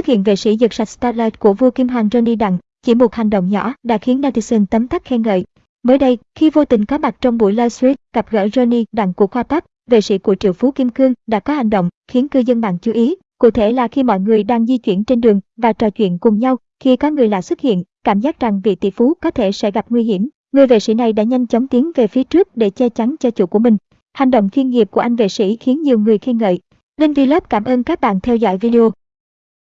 Xuất hiện vệ sĩ giật sạch Starlight của vua Kim Hoàng Johnny Đặng, chỉ một hành động nhỏ đã khiến netizen tấm tắc khen ngợi. Mới đây, khi vô tình có mặt trong buổi livestream gặp gỡ Johnny Đặng của Khoa Pắp, vệ sĩ của triệu phú Kim Cương đã có hành động khiến cư dân mạng chú ý. Cụ thể là khi mọi người đang di chuyển trên đường và trò chuyện cùng nhau, khi có người lạ xuất hiện, cảm giác rằng vị tỷ phú có thể sẽ gặp nguy hiểm. Người vệ sĩ này đã nhanh chóng tiến về phía trước để che chắn cho chủ của mình. Hành động chuyên nghiệp của anh vệ sĩ khiến nhiều người khen ngợi. Linh Vlog cảm ơn các bạn theo dõi video.